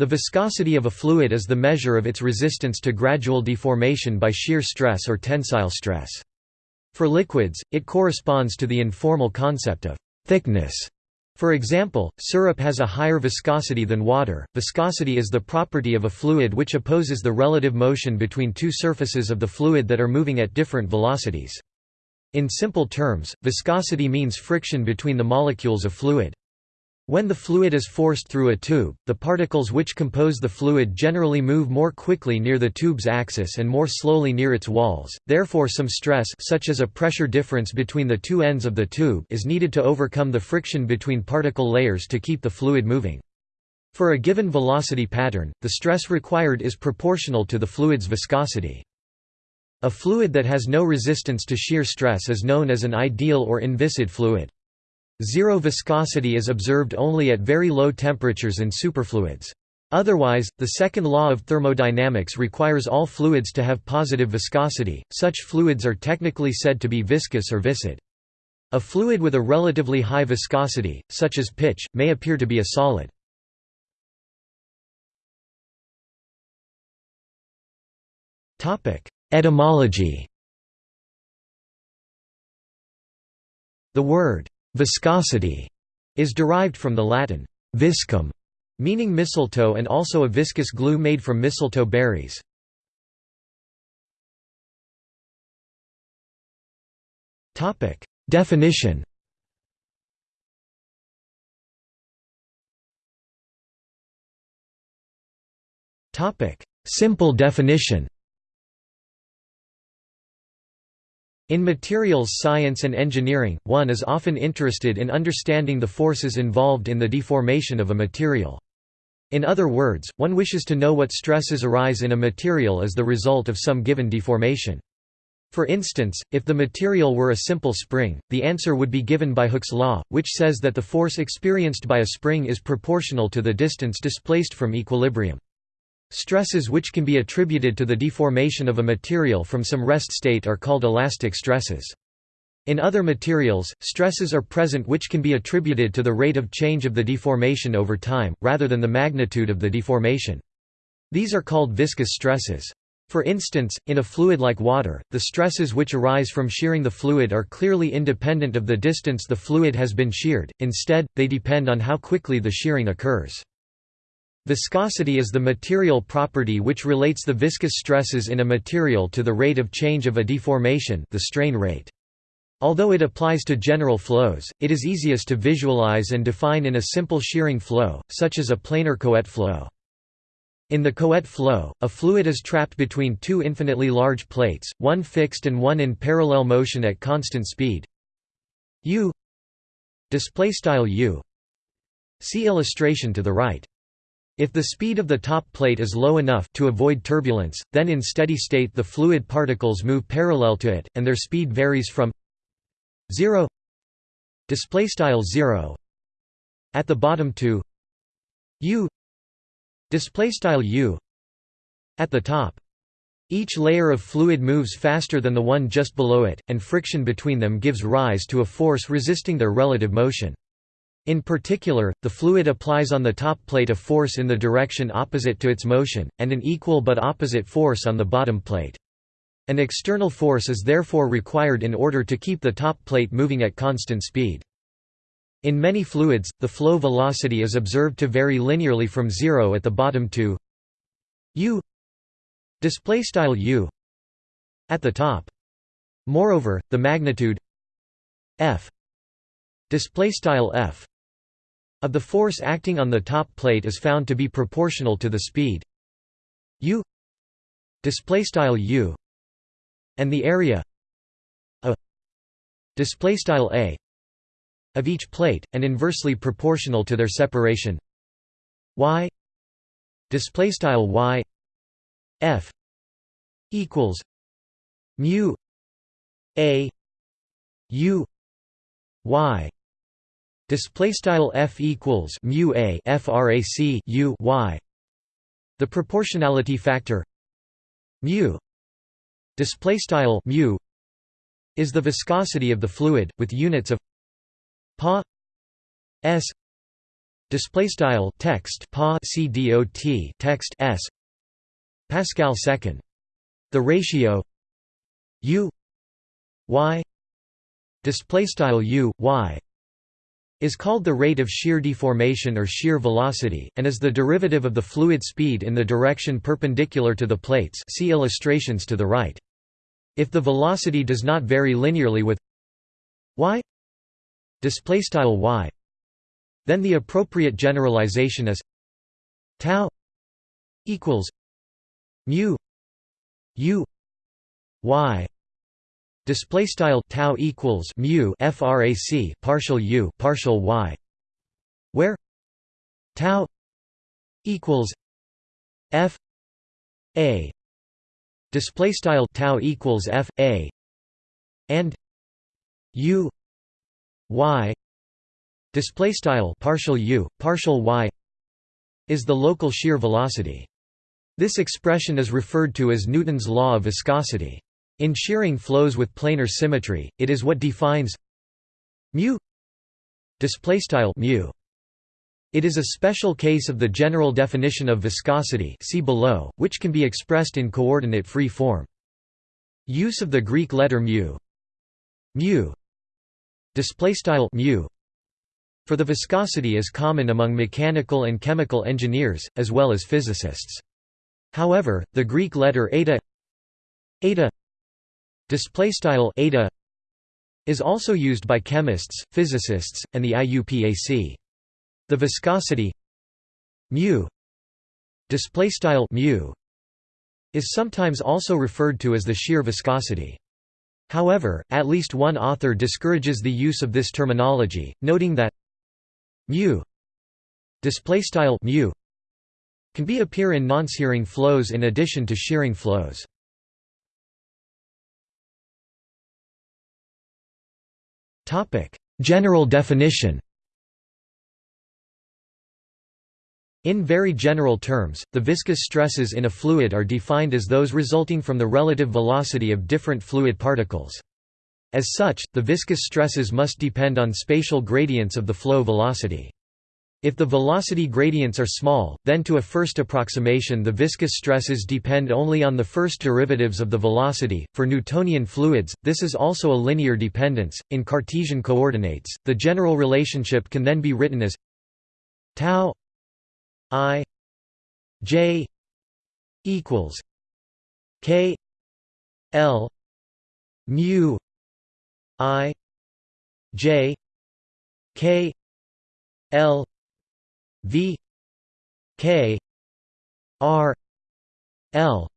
The viscosity of a fluid is the measure of its resistance to gradual deformation by shear stress or tensile stress. For liquids, it corresponds to the informal concept of thickness. For example, syrup has a higher viscosity than water. Viscosity is the property of a fluid which opposes the relative motion between two surfaces of the fluid that are moving at different velocities. In simple terms, viscosity means friction between the molecules of fluid. When the fluid is forced through a tube, the particles which compose the fluid generally move more quickly near the tube's axis and more slowly near its walls, therefore some stress such as a pressure difference between the two ends of the tube is needed to overcome the friction between particle layers to keep the fluid moving. For a given velocity pattern, the stress required is proportional to the fluid's viscosity. A fluid that has no resistance to shear stress is known as an ideal or inviscid fluid. Zero viscosity is observed only at very low temperatures in superfluids. Otherwise, the second law of thermodynamics requires all fluids to have positive viscosity, such fluids are technically said to be viscous or viscid. A fluid with a relatively high viscosity, such as pitch, may appear to be a solid. Etymology The word Viscosity is derived from the Latin viscum, meaning mistletoe and also a viscous glue made from mistletoe berries. Definition. Simple definition. In materials science and engineering, one is often interested in understanding the forces involved in the deformation of a material. In other words, one wishes to know what stresses arise in a material as the result of some given deformation. For instance, if the material were a simple spring, the answer would be given by Hooke's law, which says that the force experienced by a spring is proportional to the distance displaced from equilibrium. Stresses which can be attributed to the deformation of a material from some rest state are called elastic stresses. In other materials, stresses are present which can be attributed to the rate of change of the deformation over time, rather than the magnitude of the deformation. These are called viscous stresses. For instance, in a fluid like water, the stresses which arise from shearing the fluid are clearly independent of the distance the fluid has been sheared, instead, they depend on how quickly the shearing occurs. Viscosity is the material property which relates the viscous stresses in a material to the rate of change of a deformation the strain rate. Although it applies to general flows, it is easiest to visualize and define in a simple shearing flow, such as a planar Couette flow. In the Couette flow, a fluid is trapped between two infinitely large plates, one fixed and one in parallel motion at constant speed u u See illustration to the right. If the speed of the top plate is low enough to avoid turbulence, then in steady state the fluid particles move parallel to it, and their speed varies from 0 displaystyle 0 at the bottom to u displaystyle u at the top. Each layer of fluid moves faster than the one just below it, and friction between them gives rise to a force resisting their relative motion. In particular, the fluid applies on the top plate a force in the direction opposite to its motion, and an equal but opposite force on the bottom plate. An external force is therefore required in order to keep the top plate moving at constant speed. In many fluids, the flow velocity is observed to vary linearly from zero at the bottom to u u at the top. Moreover, the magnitude f display style f of the force acting on the top plate is found to be proportional to the speed u display style u and the area a display style a of each plate and inversely proportional to their separation y y f equals mu a u y Display style f equals mu a frac u y. The proportionality factor mu display style mu is the viscosity of the fluid with units of pa s display style text pa cdot text s Pascal second the ratio u y display style u y is called the rate of shear deformation or shear velocity, and is the derivative of the fluid speed in the direction perpendicular to the plates see illustrations to the right. If the velocity does not vary linearly with y y then the appropriate generalization is tau equals mu u y display style tau equals mu frac partial u partial y where tau equals f a display style tau equals f a and u y display style partial u partial y is the local shear velocity. This expression is referred to as Newton's law of viscosity in shearing flows with planar symmetry, it is what defines mu mu. It is a special case of the general definition of viscosity see below, which can be expressed in coordinate-free form. Use of the Greek letter mu mu mu for the viscosity is common among mechanical and chemical engineers, as well as physicists. However, the Greek letter eta eta Display style eta is also used by chemists, physicists, and the IUPAC. The viscosity mu display style mu is sometimes also referred to as the shear viscosity. However, at least one author discourages the use of this terminology, noting that mu display style mu can be appear in non-shearing flows in addition to shearing flows. General definition In very general terms, the viscous stresses in a fluid are defined as those resulting from the relative velocity of different fluid particles. As such, the viscous stresses must depend on spatial gradients of the flow velocity. If the velocity gradients are small, then to a first approximation the viscous stresses depend only on the first derivatives of the velocity. For Newtonian fluids, this is also a linear dependence. In Cartesian coordinates, the general relationship can then be written as tau i j equals k l mu i j k l V K R L.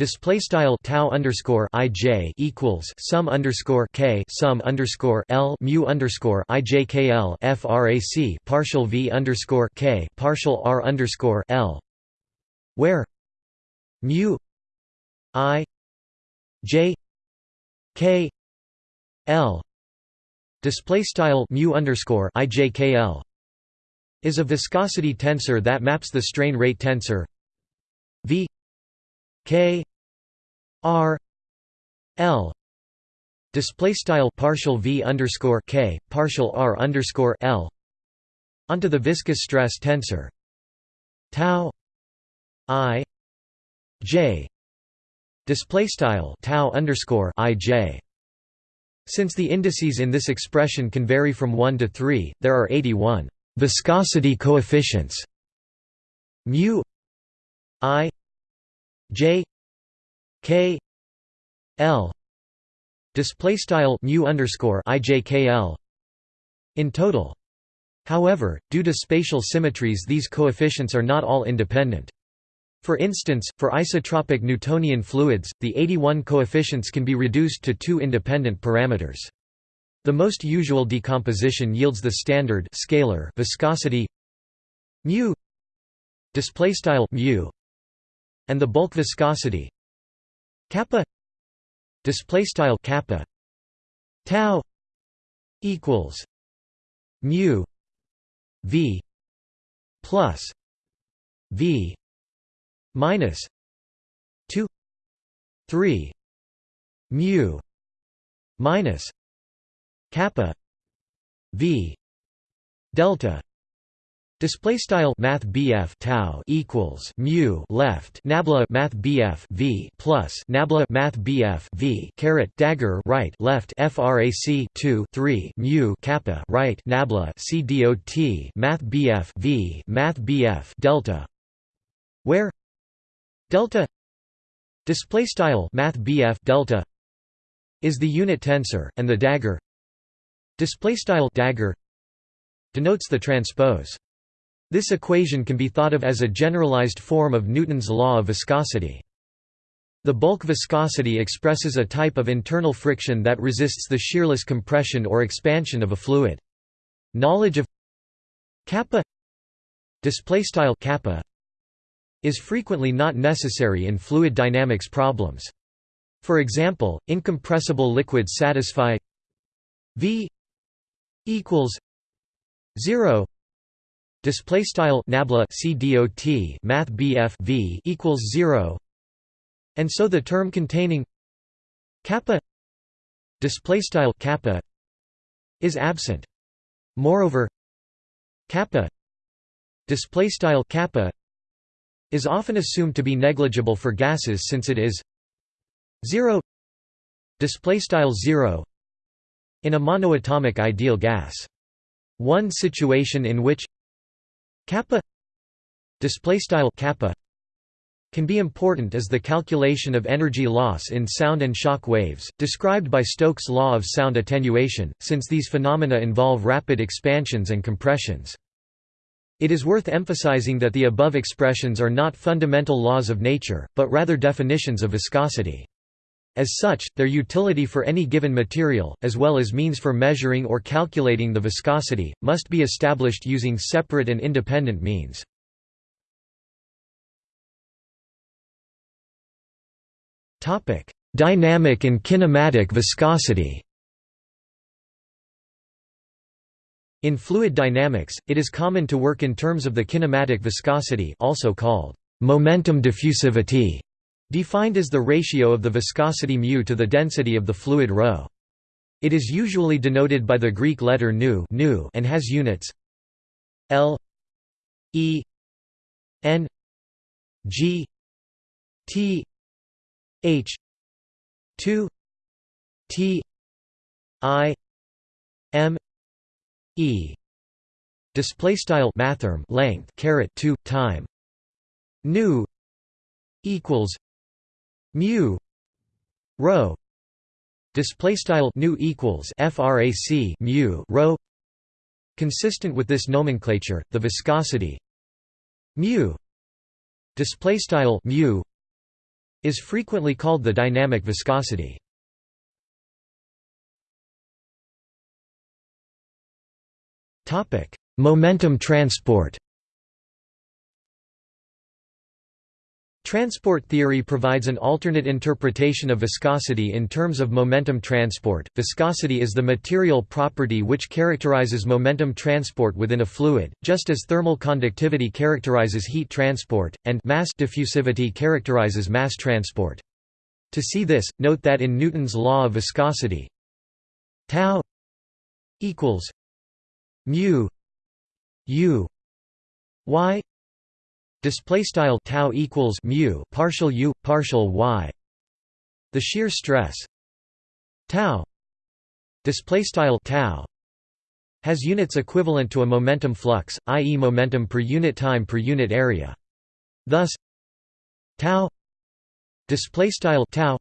Display style tau underscore ij equals sum underscore k sum underscore l mu underscore ijkl frac partial v underscore k partial r underscore l, where mu i j k l. Display style mu underscore ijkl is a viscosity tensor that maps the strain rate tensor V K R L. Display style partial V underscore K partial R underscore L onto the viscous stress tensor. Tau I J. Display style tau underscore I J. Since the indices in this expression can vary from 1 to 3, there are 81 Viscosity coefficients mu i j k l display style mu underscore ijkl in total. However, due to spatial symmetries, these coefficients are not all independent. For instance, for isotropic Newtonian fluids, the 81 coefficients can be reduced to two independent parameters. The most usual decomposition yields the standard scalar viscosity mu display style mu and the bulk viscosity kappa display style kappa tau equals mu v plus v minus 2 3 mu minus kappa v delta Display style Math BF tau equals mu left Nabla Math BF V plus Nabla Math BF V caret dagger right left FRAC 2 3 mu kappa right Nabla C dot Math BF V Math BF delta where delta display style Math BF delta is the unit tensor and the dagger display style dagger denotes the transpose this equation can be thought of as a generalized form of Newton's law of viscosity. The bulk viscosity expresses a type of internal friction that resists the shearless compression or expansion of a fluid. Knowledge of kappa display style kappa is frequently not necessary in fluid dynamics problems. For example, incompressible liquids satisfy V equals 0 Display style nabla c math bf v equals zero, and so the term containing kappa display style kappa is absent. Moreover, kappa display style kappa is often assumed to be negligible for gases since it is zero. Display style zero in a monoatomic ideal gas. One situation in which kappa kappa can be important is the calculation of energy loss in sound and shock waves, described by Stokes' law of sound attenuation, since these phenomena involve rapid expansions and compressions. It is worth emphasizing that the above expressions are not fundamental laws of nature, but rather definitions of viscosity. As such, their utility for any given material, as well as means for measuring or calculating the viscosity, must be established using separate and independent means. Dynamic and kinematic viscosity In fluid dynamics, it is common to work in terms of the kinematic viscosity also called momentum diffusivity defined as the ratio of the viscosity μ to the density of the fluid ρ. It is usually denoted by the Greek letter nu and has units L E N G T H 2 T I M E display style mathrm length caret 2 time nu equals mu rho display style nu equals frac mu rho consistent with this nomenclature the viscosity mu display style mu is frequently called the dynamic viscosity. Topic momentum transport Transport theory provides an alternate interpretation of viscosity in terms of momentum transport. Viscosity is the material property which characterizes momentum transport within a fluid, just as thermal conductivity characterizes heat transport, and mass diffusivity characterizes mass transport. To see this, note that in Newton's law of viscosity, tau equals mu u y display style tau equals mu partial u partial y. The shear stress tau display style tau has units equivalent to a momentum flux i.e. momentum per unit time per unit area. Thus tau display style tau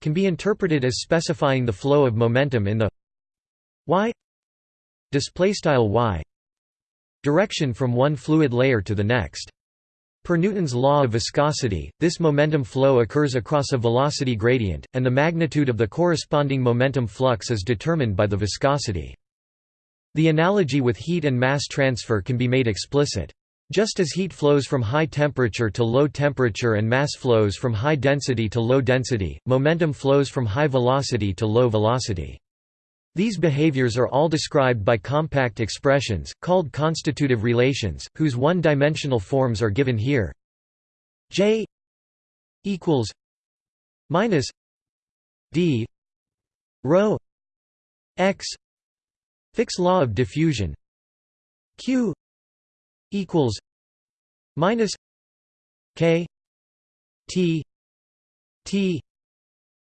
can be interpreted as specifying the flow of momentum in the y display style y Direction from one fluid layer to the next. Per Newton's law of viscosity, this momentum flow occurs across a velocity gradient, and the magnitude of the corresponding momentum flux is determined by the viscosity. The analogy with heat and mass transfer can be made explicit. Just as heat flows from high temperature to low temperature and mass flows from high density to low density, momentum flows from high velocity to low velocity. These behaviors are all described by compact expressions, called constitutive relations, whose one-dimensional forms are given here. J equals minus d rho x Fick's law of diffusion q equals minus k t t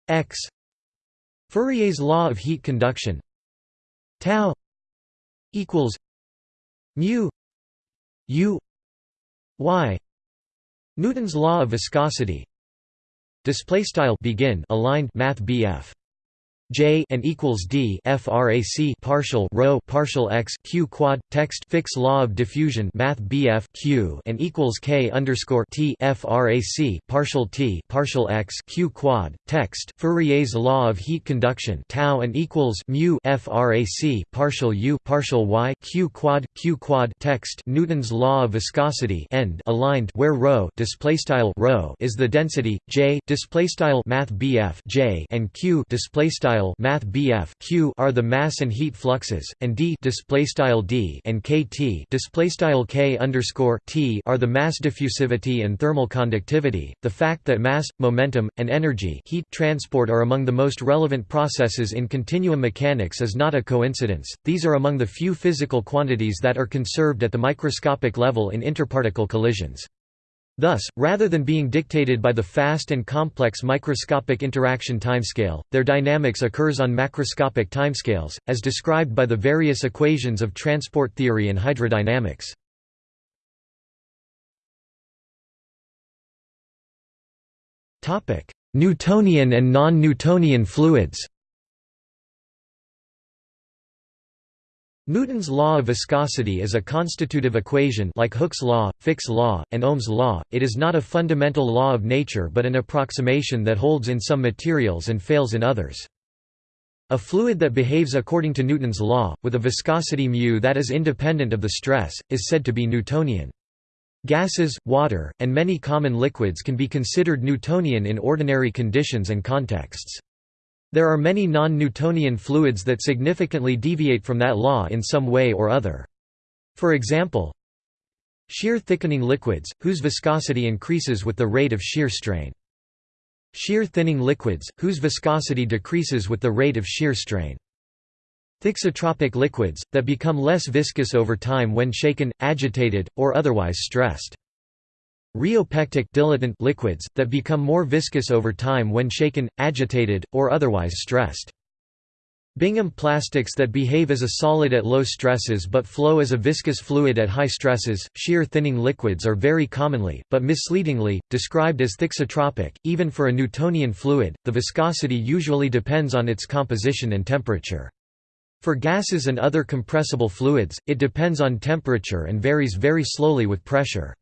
x Fourier's law of heat conduction. Tau equals mu u y. Newton's law of viscosity. Display style begin aligned math BF J and equals D frac partial rho partial x q quad text Fick's law of diffusion math BF q and equals K underscore T frac partial T partial x q quad text Fourier's law of heat conduction tau and equals mu frac partial U partial y q quad q quad text Newton's law of viscosity end aligned where rho display style rho is the density J display style math BF J and q display style math BF q are the mass and heat fluxes, and d display style d and kt display style k underscore t are the mass diffusivity and thermal conductivity. The fact that mass, momentum, and energy heat transport are among the most relevant processes in continuum mechanics is not a coincidence. These are among the few physical quantities that are conserved at the microscopic level in interparticle collisions. Thus, rather than being dictated by the fast and complex microscopic interaction timescale, their dynamics occurs on macroscopic timescales, as described by the various equations of transport theory and hydrodynamics. Newtonian and non-Newtonian fluids Newton's law of viscosity is a constitutive equation like Hooke's law, Fick's law, and Ohm's law. It is not a fundamental law of nature but an approximation that holds in some materials and fails in others. A fluid that behaves according to Newton's law, with a viscosity mu that is independent of the stress, is said to be Newtonian. Gases, water, and many common liquids can be considered Newtonian in ordinary conditions and contexts. There are many non-Newtonian fluids that significantly deviate from that law in some way or other. For example, shear thickening liquids, whose viscosity increases with the rate of shear strain. Shear thinning liquids, whose viscosity decreases with the rate of shear strain. Thixotropic liquids, that become less viscous over time when shaken, agitated, or otherwise stressed. Rheopectic dilatant liquids, that become more viscous over time when shaken, agitated, or otherwise stressed. Bingham plastics that behave as a solid at low stresses but flow as a viscous fluid at high stresses. Shear thinning liquids are very commonly, but misleadingly, described as thixotropic. Even for a Newtonian fluid, the viscosity usually depends on its composition and temperature. For gases and other compressible fluids, it depends on temperature and varies very slowly with pressure.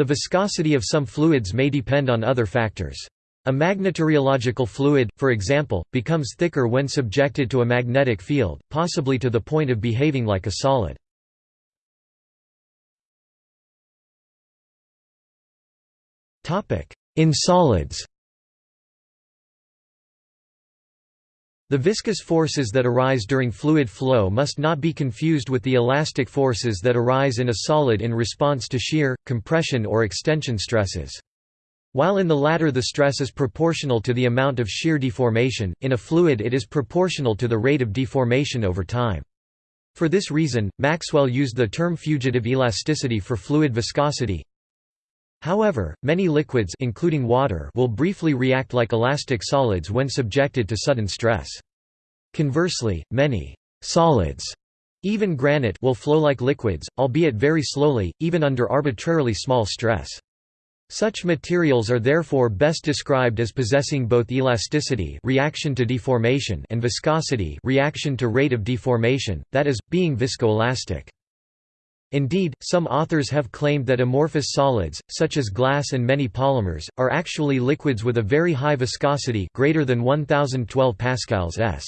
The viscosity of some fluids may depend on other factors. A magnetorheological fluid, for example, becomes thicker when subjected to a magnetic field, possibly to the point of behaving like a solid. In solids The viscous forces that arise during fluid flow must not be confused with the elastic forces that arise in a solid in response to shear, compression or extension stresses. While in the latter the stress is proportional to the amount of shear deformation, in a fluid it is proportional to the rate of deformation over time. For this reason, Maxwell used the term fugitive elasticity for fluid viscosity. However, many liquids including water will briefly react like elastic solids when subjected to sudden stress. Conversely, many solids even granite will flow like liquids, albeit very slowly, even under arbitrarily small stress. Such materials are therefore best described as possessing both elasticity reaction to deformation and viscosity reaction to rate of deformation, that is, being viscoelastic. Indeed, some authors have claimed that amorphous solids, such as glass and many polymers, are actually liquids with a very high viscosity greater than 1012 pascals s.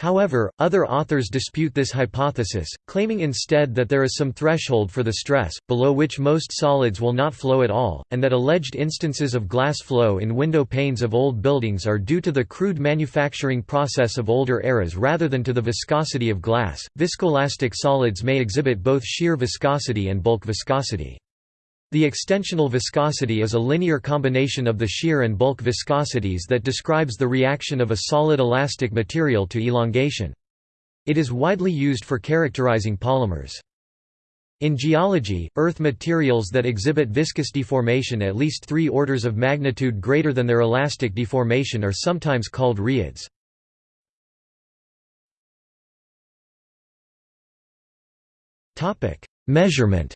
However, other authors dispute this hypothesis, claiming instead that there is some threshold for the stress, below which most solids will not flow at all, and that alleged instances of glass flow in window panes of old buildings are due to the crude manufacturing process of older eras rather than to the viscosity of glass. Viscoelastic solids may exhibit both shear viscosity and bulk viscosity. The extensional viscosity is a linear combination of the shear and bulk viscosities that describes the reaction of a solid elastic material to elongation. It is widely used for characterizing polymers. In geology, earth materials that exhibit viscous deformation at least three orders of magnitude greater than their elastic deformation are sometimes called rheids. Measurement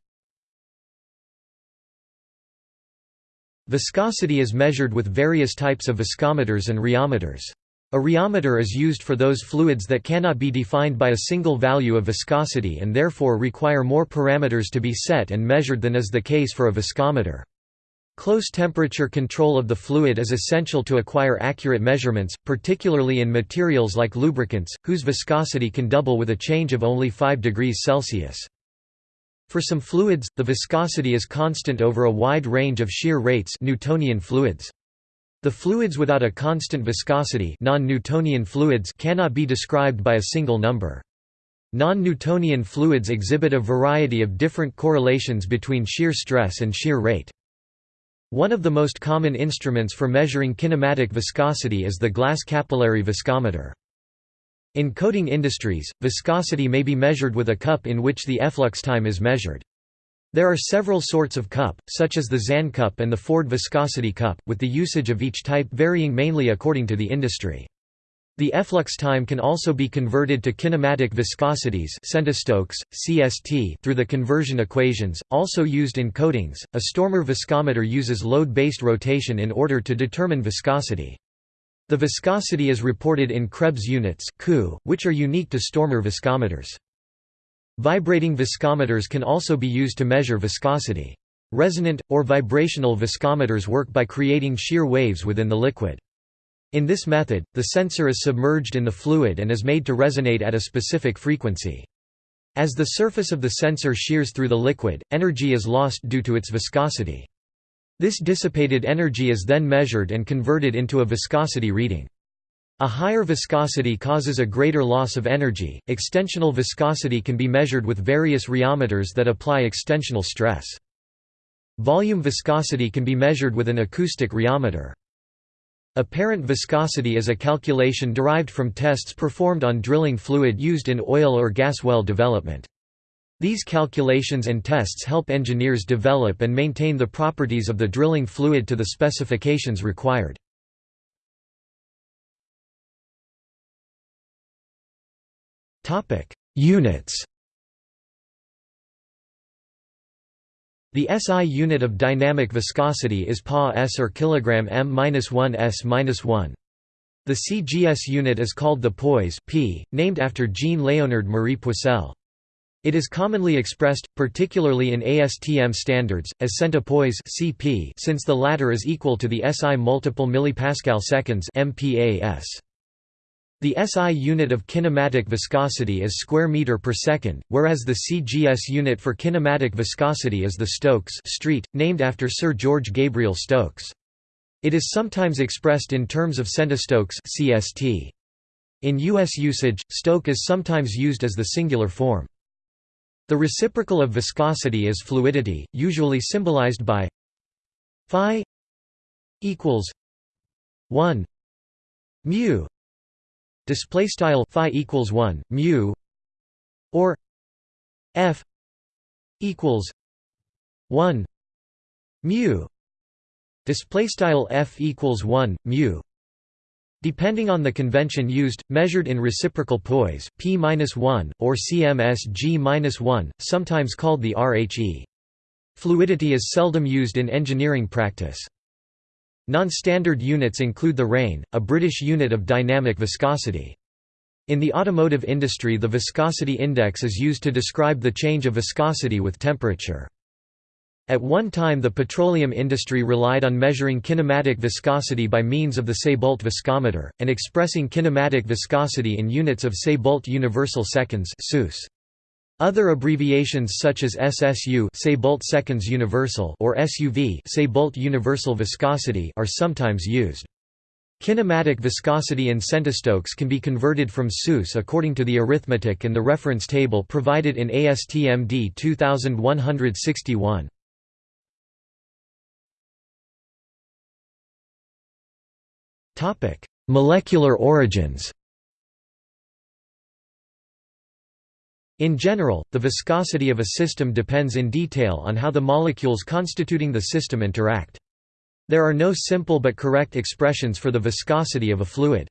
Viscosity is measured with various types of viscometers and rheometers. A rheometer is used for those fluids that cannot be defined by a single value of viscosity and therefore require more parameters to be set and measured than is the case for a viscometer. Close temperature control of the fluid is essential to acquire accurate measurements, particularly in materials like lubricants, whose viscosity can double with a change of only 5 degrees Celsius. For some fluids, the viscosity is constant over a wide range of shear rates Newtonian fluids. The fluids without a constant viscosity non-Newtonian fluids cannot be described by a single number. Non-Newtonian fluids exhibit a variety of different correlations between shear stress and shear rate. One of the most common instruments for measuring kinematic viscosity is the glass capillary viscometer. In coating industries, viscosity may be measured with a cup in which the efflux time is measured. There are several sorts of cup, such as the Zahn cup and the Ford viscosity cup, with the usage of each type varying mainly according to the industry. The efflux time can also be converted to kinematic viscosities centistokes, CST through the conversion equations, also used in coatings. A Stormer viscometer uses load-based rotation in order to determine viscosity. The viscosity is reported in Krebs units Ku, which are unique to Stormer viscometers. Vibrating viscometers can also be used to measure viscosity. Resonant, or vibrational viscometers work by creating shear waves within the liquid. In this method, the sensor is submerged in the fluid and is made to resonate at a specific frequency. As the surface of the sensor shears through the liquid, energy is lost due to its viscosity. This dissipated energy is then measured and converted into a viscosity reading. A higher viscosity causes a greater loss of energy. Extensional viscosity can be measured with various rheometers that apply extensional stress. Volume viscosity can be measured with an acoustic rheometer. Apparent viscosity is a calculation derived from tests performed on drilling fluid used in oil or gas well development. These calculations and tests help engineers develop and maintain the properties of the drilling fluid to the specifications required. Units. The SI unit of dynamic viscosity is pa s or kilogram m-1 s-1. The CGS unit is called the poise p, named after Jean-Léonard Marie Poiseuille. It is commonly expressed, particularly in ASTM standards, as centipoise (cp), since the latter is equal to the SI multiple millipascal seconds (MPa_s). The SI unit of kinematic viscosity is square meter per second, whereas the CGS unit for kinematic viscosity is the Stokes street, named after Sir George Gabriel Stokes. It is sometimes expressed in terms of centistokes (CST). In U.S. usage, stoke is sometimes used as the singular form. The reciprocal of viscosity is fluidity, usually symbolized by phi equals 1 mu display style phi equals 1 mu or f equals 1 mu display style f equals 1 mu Depending on the convention used, measured in reciprocal poise, p-1, or cmsg-1, sometimes called the RHE. Fluidity is seldom used in engineering practice. Non-standard units include the reyn, a British unit of dynamic viscosity. In the automotive industry the viscosity index is used to describe the change of viscosity with temperature. At one time the petroleum industry relied on measuring kinematic viscosity by means of the Saybolt viscometer, and expressing kinematic viscosity in units of Saybolt universal seconds. Other abbreviations such as SSU seconds universal or SUV universal viscosity are sometimes used. Kinematic viscosity in centistokes can be converted from SUS according to the arithmetic and the reference table provided in ASTM D 2161. Molecular origins In general, the viscosity of a system depends in detail on how the molecules constituting the system interact. There are no simple but correct expressions for the viscosity of a fluid.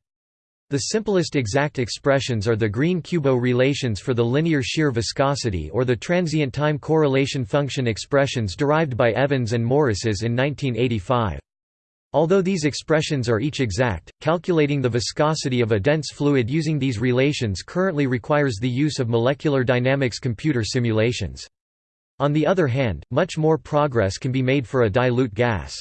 The simplest exact expressions are the Green-Kubo relations for the linear shear viscosity or the transient time correlation function expressions derived by Evans and Morrises in 1985. Although these expressions are each exact, calculating the viscosity of a dense fluid using these relations currently requires the use of molecular dynamics computer simulations. On the other hand, much more progress can be made for a dilute gas.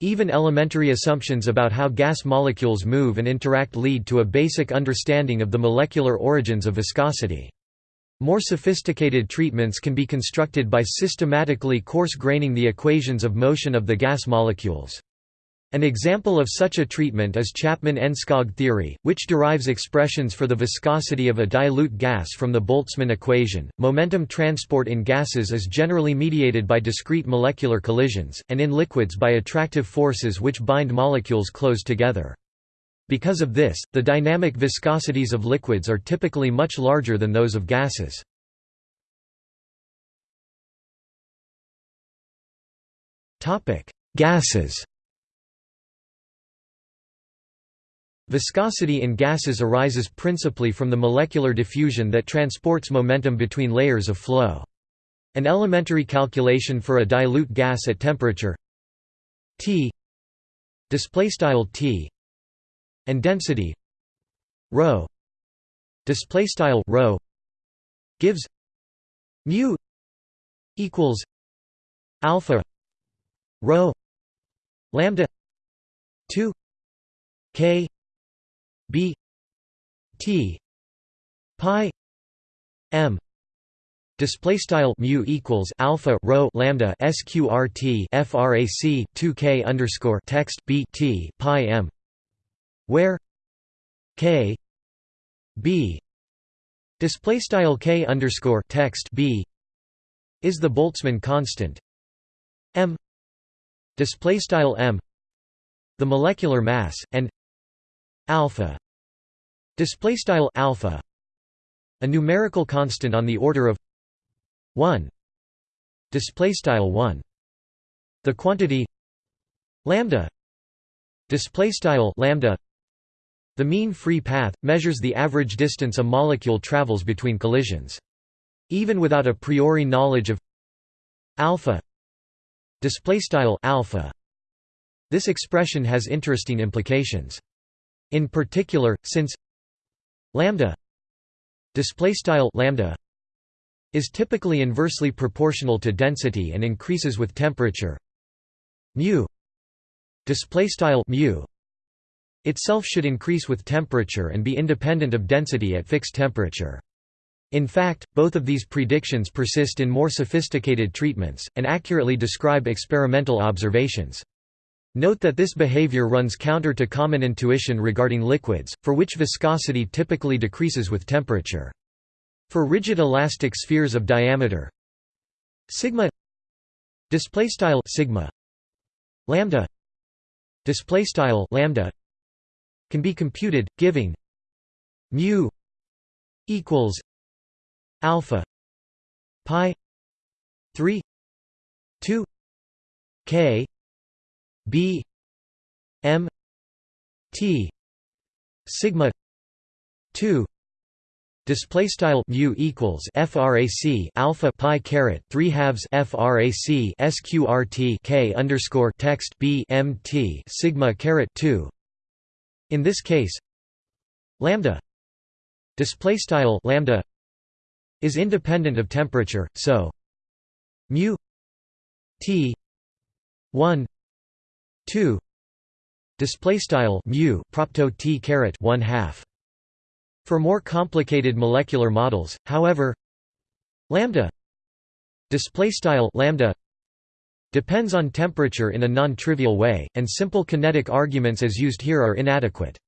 Even elementary assumptions about how gas molecules move and interact lead to a basic understanding of the molecular origins of viscosity. More sophisticated treatments can be constructed by systematically coarse-graining the equations of motion of the gas molecules. An example of such a treatment is Chapman-Enskog theory, which derives expressions for the viscosity of a dilute gas from the Boltzmann equation. Momentum transport in gases is generally mediated by discrete molecular collisions, and in liquids by attractive forces which bind molecules close together. Because of this, the dynamic viscosities of liquids are typically much larger than those of gases. Gases Viscosity in gases arises principally from the molecular diffusion that transports momentum between layers of flow. An elementary calculation for a dilute gas at temperature T displaystyle T and density rho displaystyle rho gives mu equals alpha rho lambda 2 k b t pi m. Display style mu equals alpha rho lambda sqrt frac 2k underscore text b t pi m where k b display style k underscore text b is the Boltzmann constant. M display style m the molecular mass and alpha. Display style alpha. A numerical constant on the order of 1 display style 1 the quantity lambda. Display style lambda. The mean free path measures the average distance a molecule travels between collisions. Even without a priori knowledge of alpha. Display style alpha. This expression has interesting implications in particular, since lambda lambda is typically inversely proportional to density and increases with temperature mu mu itself should increase with temperature and be independent of density at fixed temperature. In fact, both of these predictions persist in more sophisticated treatments, and accurately describe experimental observations. Note that this behavior runs counter to common intuition regarding liquids, for which viscosity typically decreases with temperature. For rigid elastic spheres of diameter sigma display style sigma lambda display style lambda can be computed giving mu equals alpha pi 3 2 k B M T sigma 2 display style mu equals frac alpha pi caret 3 halves frac sqrt k underscore text b m t sigma caret 2 in this case lambda display style lambda is independent of temperature so mu t 1 2 display style mu propto t caret 1 half. For more complicated molecular models however lambda display style lambda depends on temperature in a non-trivial way and simple kinetic arguments as used here are inadequate.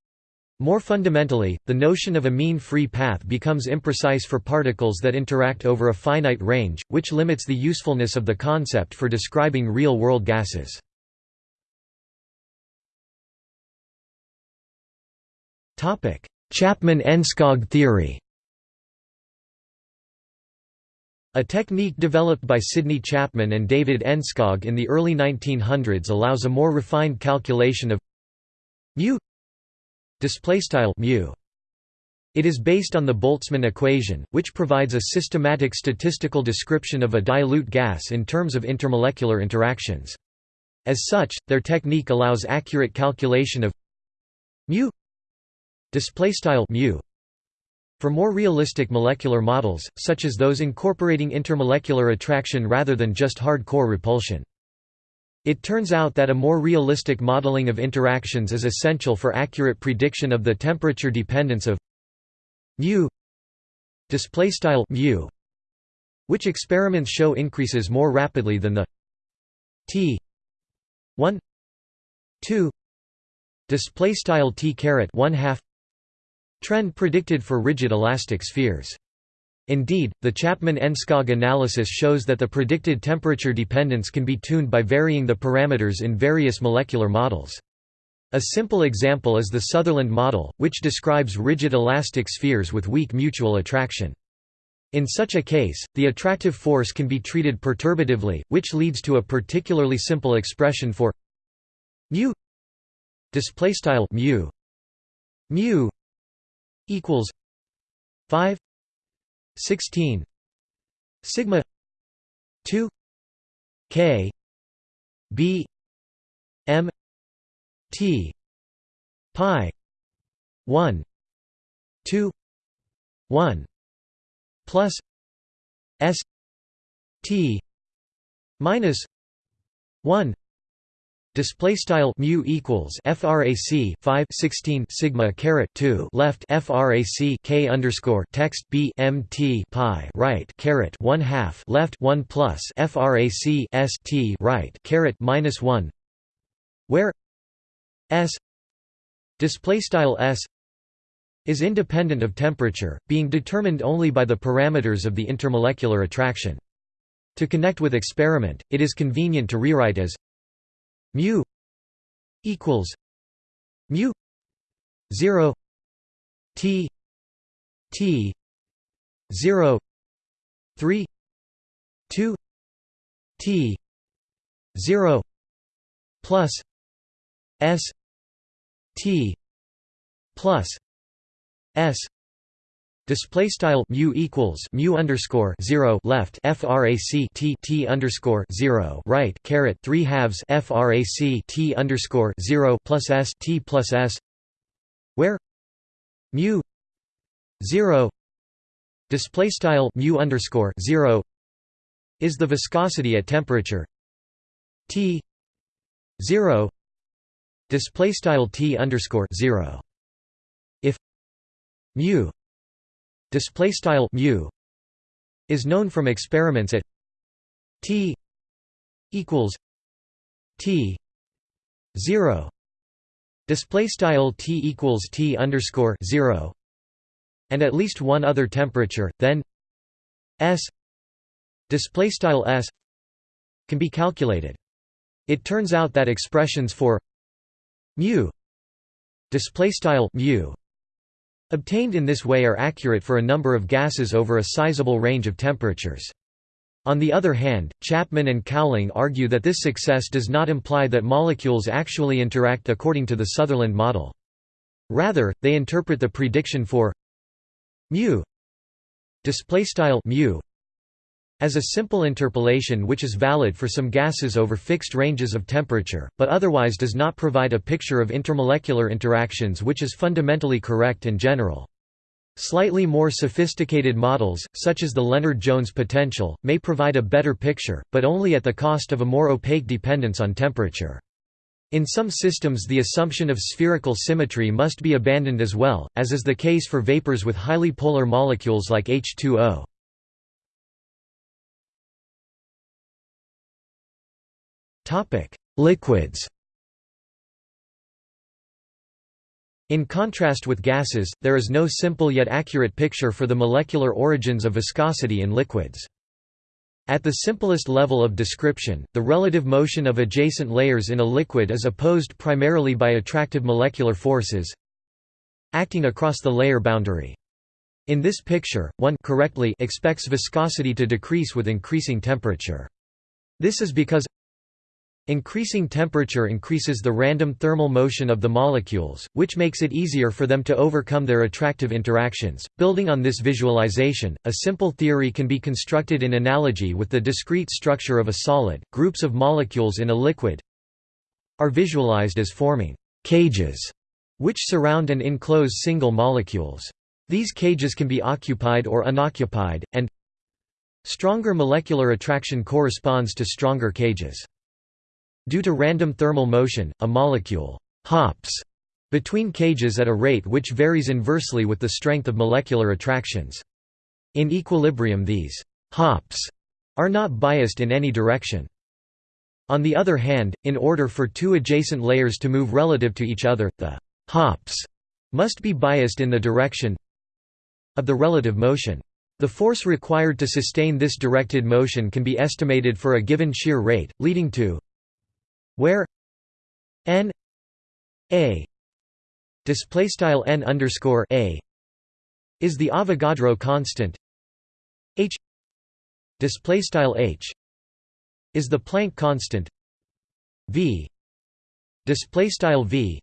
More fundamentally, the notion of a mean free path becomes imprecise for particles that interact over a finite range, which limits the usefulness of the concept for describing real-world gases. Chapman-Enskog theory A technique developed by Sidney Chapman and David Enskog in the early 1900s allows a more refined calculation of mu mu. It is based on the Boltzmann equation, which provides a systematic statistical description of a dilute gas in terms of intermolecular interactions. As such, their technique allows accurate calculation of mu mu. For more realistic molecular models, such as those incorporating intermolecular attraction rather than just hard-core repulsion. It turns out that a more realistic modeling of interactions is essential for accurate prediction of the temperature dependence of mu. Display style mu which experiments show increases more rapidly than the t 1 2 display style t caret 1 half trend predicted for rigid elastic spheres Indeed, the Chapman-Enskog analysis shows that the predicted temperature dependence can be tuned by varying the parameters in various molecular models. A simple example is the Sutherland model, which describes rigid elastic spheres with weak mutual attraction. In such a case, the attractive force can be treated perturbatively, which leads to a particularly simple expression for mu mu equals 5 16 sigma 2 k b m t pi 1 2 1 plus s t minus 1 Display style mu equals frac 5 16 sigma caret 2 left frac k underscore text b mt pi right caret 1 half left 1 plus frac s t right caret minus 1 where s display style s is independent of temperature, being determined only by the parameters of the intermolecular attraction. To connect with experiment, it is convenient to rewrite as mu equals mu 0 t t 0 3 2 t 0 plus s t plus s Display style mu equals mu underscore zero left frac t t underscore zero right caret three halves frac t underscore zero plus s t plus s, where? Mu zero. Display style mu underscore zero is the viscosity at temperature. T zero. Display style t underscore zero. If mu display style mu is known from experiments at t equals t 0 display style t equals t underscore 0 and at least one other temperature then s display style s can be calculated. It turns out that expressions for mu display style mu Obtained in this way are accurate for a number of gases over a sizable range of temperatures. On the other hand, Chapman and Cowling argue that this success does not imply that molecules actually interact according to the Sutherland model. Rather, they interpret the prediction for mu mu as a simple interpolation which is valid for some gases over fixed ranges of temperature, but otherwise does not provide a picture of intermolecular interactions which is fundamentally correct and general. Slightly more sophisticated models, such as the Lennard-Jones potential, may provide a better picture, but only at the cost of a more opaque dependence on temperature. In some systems the assumption of spherical symmetry must be abandoned as well, as is the case for vapors with highly polar molecules like H2O. Liquids In contrast with gases, there is no simple yet accurate picture for the molecular origins of viscosity in liquids. At the simplest level of description, the relative motion of adjacent layers in a liquid is opposed primarily by attractive molecular forces acting across the layer boundary. In this picture, one correctly expects viscosity to decrease with increasing temperature. This is because Increasing temperature increases the random thermal motion of the molecules, which makes it easier for them to overcome their attractive interactions. Building on this visualization, a simple theory can be constructed in analogy with the discrete structure of a solid. Groups of molecules in a liquid are visualized as forming cages, which surround and enclose single molecules. These cages can be occupied or unoccupied, and stronger molecular attraction corresponds to stronger cages. Due to random thermal motion, a molecule «hops» between cages at a rate which varies inversely with the strength of molecular attractions. In equilibrium these «hops» are not biased in any direction. On the other hand, in order for two adjacent layers to move relative to each other, the «hops» must be biased in the direction of the relative motion. The force required to sustain this directed motion can be estimated for a given shear rate, leading to where n a display style n underscore a is the Avogadro constant. H display style h is the Planck constant. V display style v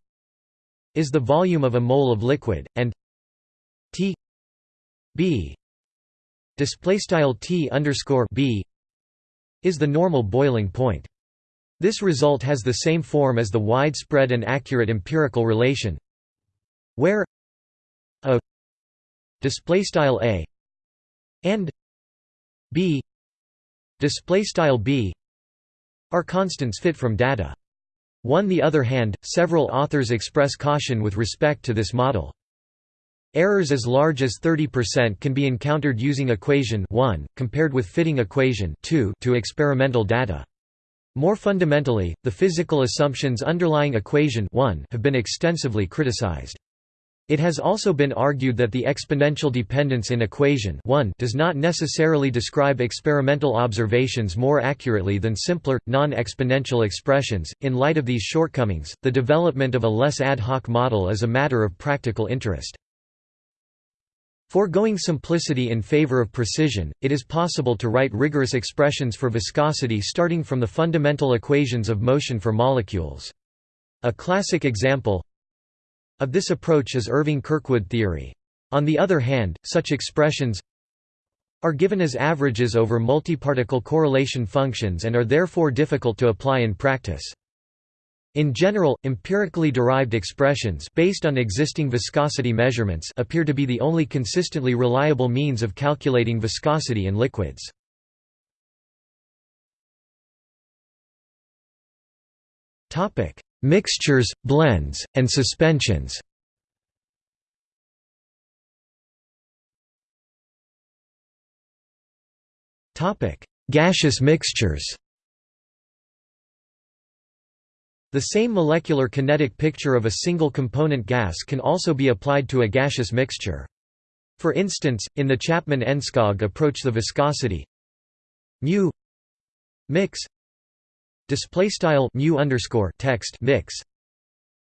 is the volume of a mole of liquid and t b display style t underscore b is the normal boiling point this result has the same form as the widespread and accurate empirical relation where a display style a and b display style b are constants fit from data. On the other hand, several authors express caution with respect to this model. Errors as large as 30% can be encountered using equation 1, compared with fitting equation 2 to experimental data. More fundamentally, the physical assumptions underlying equation 1 have been extensively criticized. It has also been argued that the exponential dependence in equation 1 does not necessarily describe experimental observations more accurately than simpler, non-exponential expressions. In light of these shortcomings, the development of a less ad hoc model is a matter of practical interest. Foregoing simplicity in favor of precision, it is possible to write rigorous expressions for viscosity starting from the fundamental equations of motion for molecules. A classic example of this approach is Irving-Kirkwood theory. On the other hand, such expressions are given as averages over multiparticle correlation functions and are therefore difficult to apply in practice. In general, empirically derived expressions based on existing viscosity measurements appear to be the only consistently reliable means of calculating viscosity in liquids. Topic: Mixtures, blends, and suspensions Topic: Gaseous mixtures The same molecular kinetic picture of a single component gas can also be applied to a gaseous mixture. For instance, in the Chapman-Enskog approach the viscosity mu mix display style underscore text mix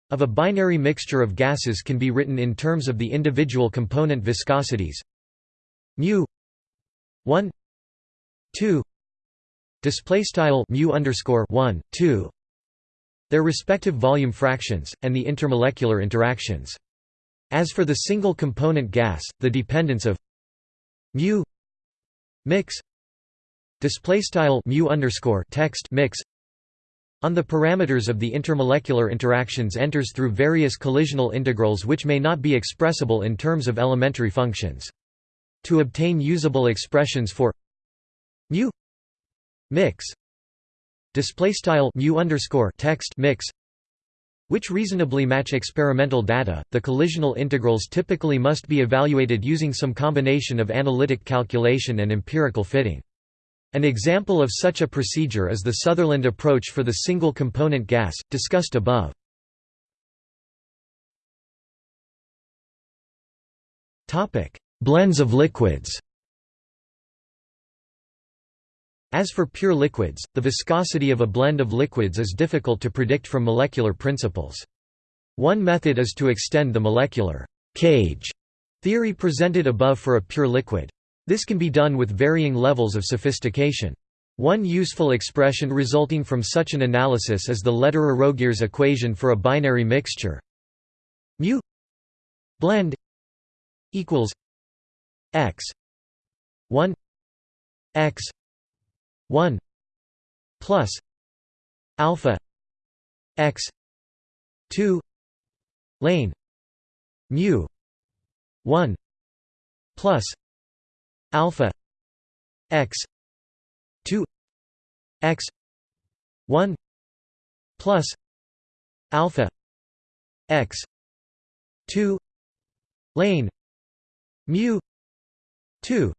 of a binary mixture of gases can be written in terms of the individual component viscosities mu 1 2 display style mu underscore 1 2 their respective volume fractions, and the intermolecular interactions. As for the single component gas, the dependence of mu mix display mu underscore text mix on the parameters of the intermolecular interactions enters through various collisional integrals which may not be expressible in terms of elementary functions. To obtain usable expressions for mu mix display style mu underscore text mix which reasonably match experimental data. The collisional integrals typically must be evaluated using some combination of analytic calculation and empirical fitting. An example of such a procedure is the Sutherland approach for the single component gas, discussed above. Blends of liquids As for pure liquids, the viscosity of a blend of liquids is difficult to predict from molecular principles. One method is to extend the molecular cage Theory presented above for a pure liquid. This can be done with varying levels of sophistication. One useful expression resulting from such an analysis is the Lederer-Roegiers equation for a binary mixture mu blend equals x 1 x 1 plus alpha x 2 lane mu 1 plus alpha x 2 x 1 plus alpha x 2 lane mu 2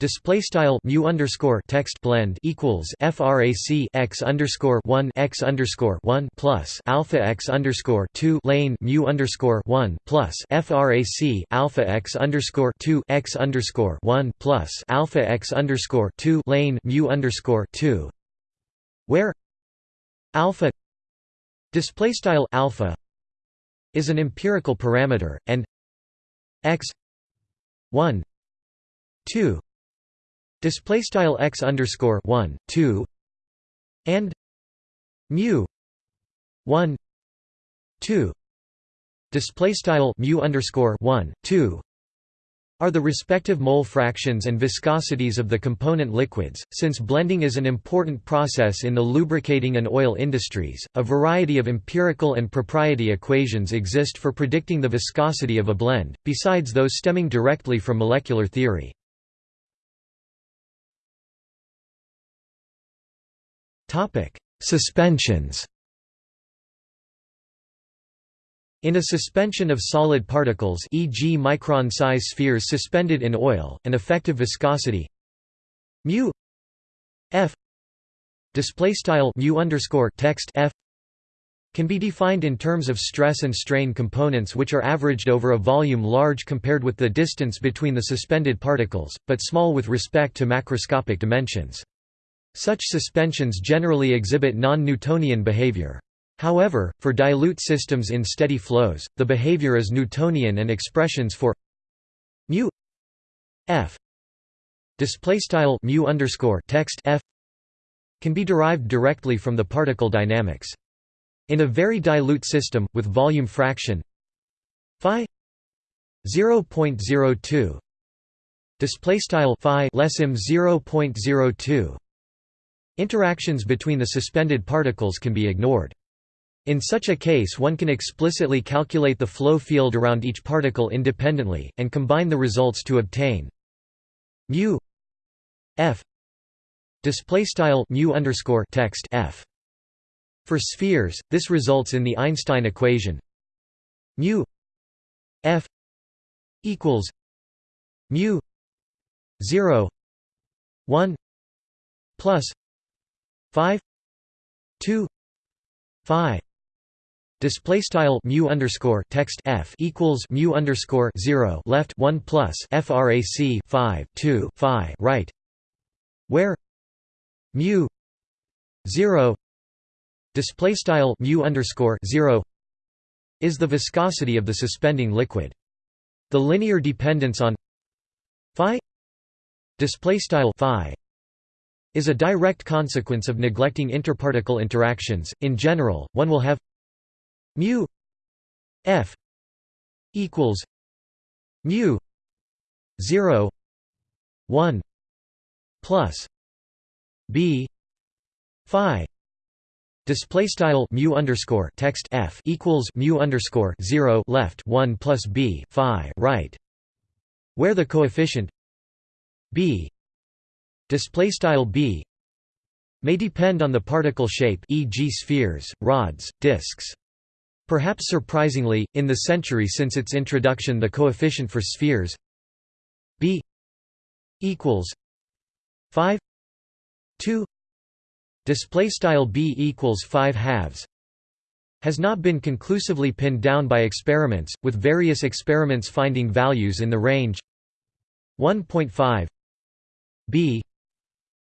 Display style mu underscore text blend equals frac x underscore one x underscore one plus alpha x underscore two lane mu underscore one plus frac alpha x underscore two x underscore one plus alpha x underscore two lane mu underscore two, where alpha display style alpha is an empirical parameter and x one two display style x underscore 1 2 and mu 1 2 display style mu underscore 1 2 are the respective mole fractions and viscosities of the component liquids. Since blending is an important process in the lubricating and oil industries, a variety of empirical and propriety equations exist for predicting the viscosity of a blend, besides those stemming directly from molecular theory. Topic: Suspensions. In a suspension of solid particles e.g. micron-size spheres suspended in oil, an effective viscosity mu f display style mu underscore text f can be defined in terms of stress and strain components which are averaged over a volume large compared with the distance between the suspended particles, but small with respect to macroscopic dimensions. Such suspensions generally exhibit non-Newtonian behavior. However, for dilute systems in steady flows, the behavior is Newtonian and expressions for mu f underscore text f can be derived directly from the particle dynamics. In a very dilute system with volume fraction phi 0.02 display style phi less 0.02 Interactions between the suspended particles can be ignored. In such a case one can explicitly calculate the flow field around each particle independently, and combine the results to obtain mu f text f. For spheres, this results in the Einstein equation mu f equals mu 0 1 plus Phi two Phi display style mu underscore text f equals mu underscore zero left one plus frac five two phi right, where mu zero display style mu underscore zero is the viscosity of the suspending liquid. The linear dependence on phi display style phi is a direct consequence of neglecting interparticle interactions. In general, one will have mu f equals mu 0 1 plus b phi display style mu underscore text f equals mu underscore 0 left 1 plus b phi right where the coefficient b display style b may depend on the particle shape e.g. spheres, rods, disks. Perhaps surprisingly, in the century since its introduction the coefficient for spheres b equals 5 2 display style b equals 5 halves has not been conclusively pinned down by experiments, with various experiments finding values in the range 1.5 b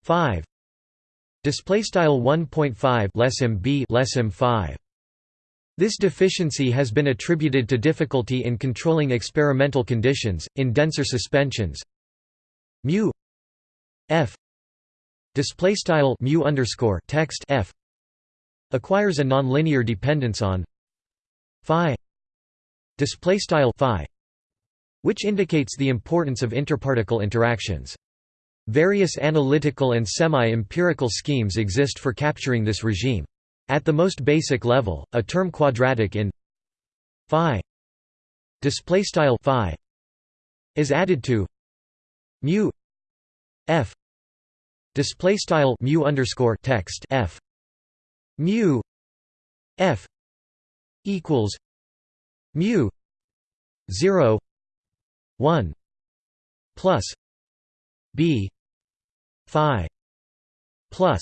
5 display style 1.5 less m b less m 5 This deficiency has been attributed to difficulty in controlling experimental conditions in denser suspensions. mu f. Display style mu underscore text f. Acquires a nonlinear dependence on phi. Display style phi which indicates the importance of interparticle interactions. Various analytical and semi-empirical schemes exist for capturing this regime. At the most basic level, a term quadratic in phi display style phi is added to mu f display style mu underscore text f mu f equals mu 0 1 plus b phi plus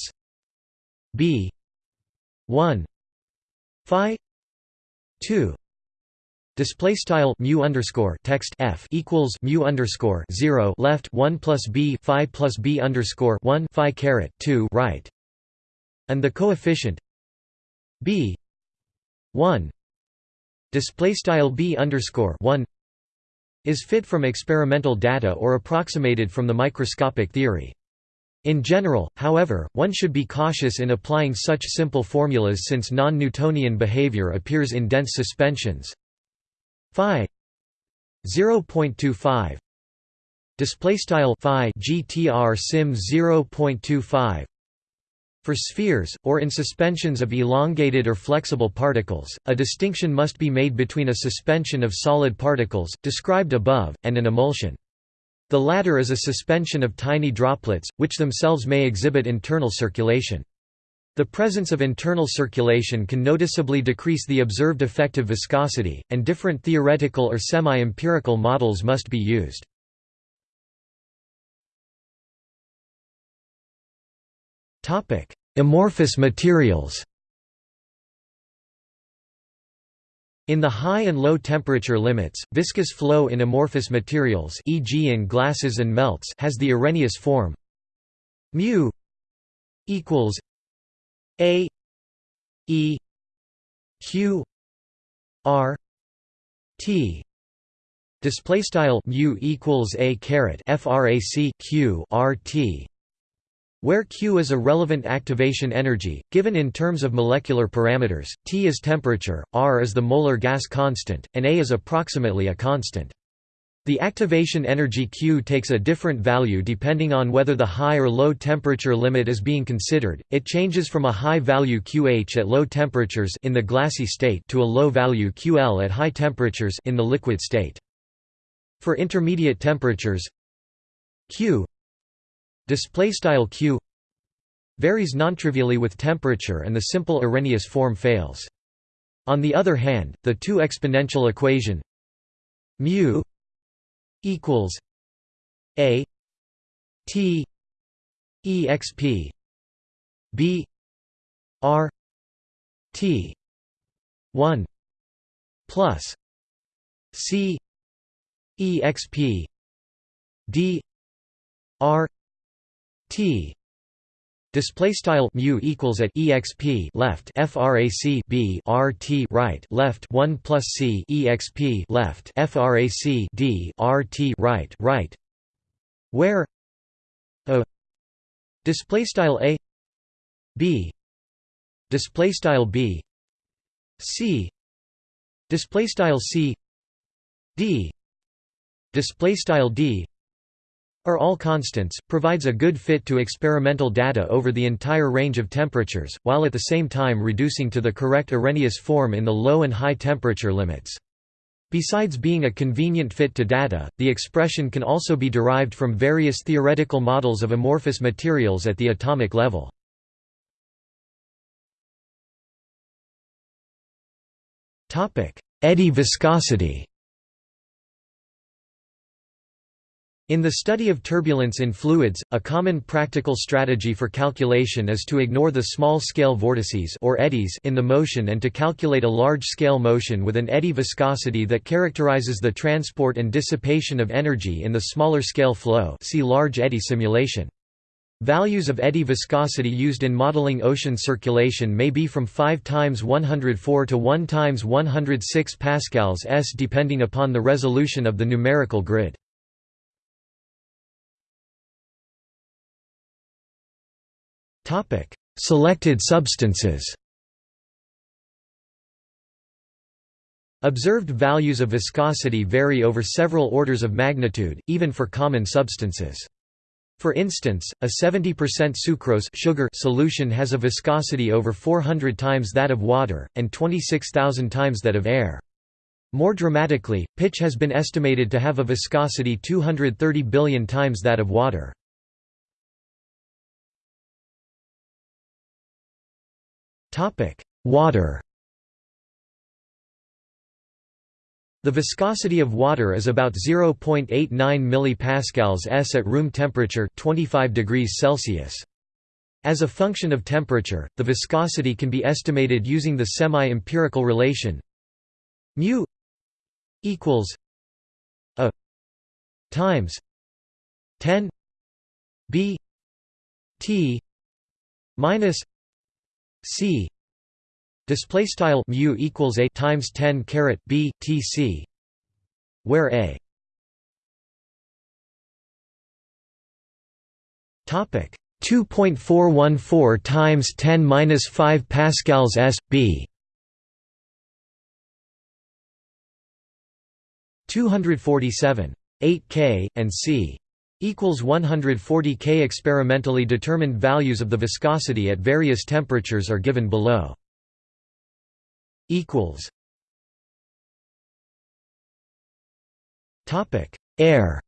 b 1 phi 2 Display style mu underscore text f equals mu underscore zero left one plus b phi plus b underscore one phi caret two right, and the coefficient b one. Display style b underscore one is fit from experimental data or approximated from the microscopic theory. In general, however, one should be cautious in applying such simple formulas since non-Newtonian behavior appears in dense suspensions. Phi 0.25 display style phi GTR sim 0.25 for spheres, or in suspensions of elongated or flexible particles, a distinction must be made between a suspension of solid particles, described above, and an emulsion. The latter is a suspension of tiny droplets, which themselves may exhibit internal circulation. The presence of internal circulation can noticeably decrease the observed effective viscosity, and different theoretical or semi-empirical models must be used. Amorphous materials In the high and low temperature limits, viscous flow in amorphous materials e.g. in glasses and melts has the Arrhenius form. Mu equals a e q r t. Display style mu equals a caret frac q r t where Q is a relevant activation energy, given in terms of molecular parameters, T is temperature, R is the molar gas constant, and A is approximately a constant. The activation energy Q takes a different value depending on whether the high or low temperature limit is being considered. It changes from a high value QH at low temperatures in the glassy state to a low value QL at high temperatures in the liquid state. For intermediate temperatures, Q display style q varies nontrivially with temperature and the simple Arrhenius form fails. On the other hand, the two exponential equation mu equals a t exp b r t 1 plus c exp d r T. Display style mu equals at exp left frac b r t right left 1 plus c exp left frac d r t right right. Where a display style a b display style b c display style c d display style d are all constants, provides a good fit to experimental data over the entire range of temperatures, while at the same time reducing to the correct Arrhenius form in the low and high temperature limits. Besides being a convenient fit to data, the expression can also be derived from various theoretical models of amorphous materials at the atomic level. Eddy viscosity In the study of turbulence in fluids, a common practical strategy for calculation is to ignore the small-scale vortices or eddies in the motion and to calculate a large-scale motion with an eddy viscosity that characterizes the transport and dissipation of energy in the smaller scale flow see large eddy simulation. Values of eddy viscosity used in modeling ocean circulation may be from 5 times 104 to 1 times 106 pascals s depending upon the resolution of the numerical grid. Selected substances. Observed values of viscosity vary over several orders of magnitude, even for common substances. For instance, a 70% sucrose sugar solution has a viscosity over 400 times that of water, and 26,000 times that of air. More dramatically, pitch has been estimated to have a viscosity 230 billion times that of water. Water The viscosity of water is about 0.89 millipascals s at room temperature 25 degrees Celsius. As a function of temperature, the viscosity can be estimated using the semi-empirical relation mu equals a times 10 b t minus c. Display style mu equals a times 10 caret b t c, where a. Topic. 2.414 times 10 minus 5 pascals s b. 247 8 k and c equals 140 k experimentally determined values of the viscosity at various temperatures are given below. Equals. Topic. Air.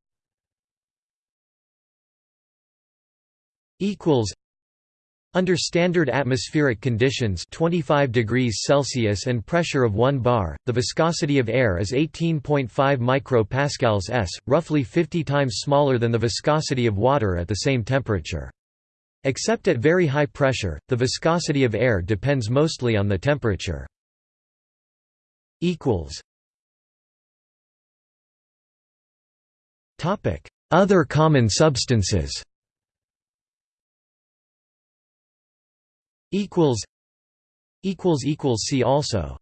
Equals under standard atmospheric conditions 25 degrees Celsius and pressure of 1 bar, the viscosity of air is 18.5 micropascals s, roughly 50 times smaller than the viscosity of water at the same temperature. Except at very high pressure, the viscosity of air depends mostly on the temperature Other common substances. Equals. Equals equals see also.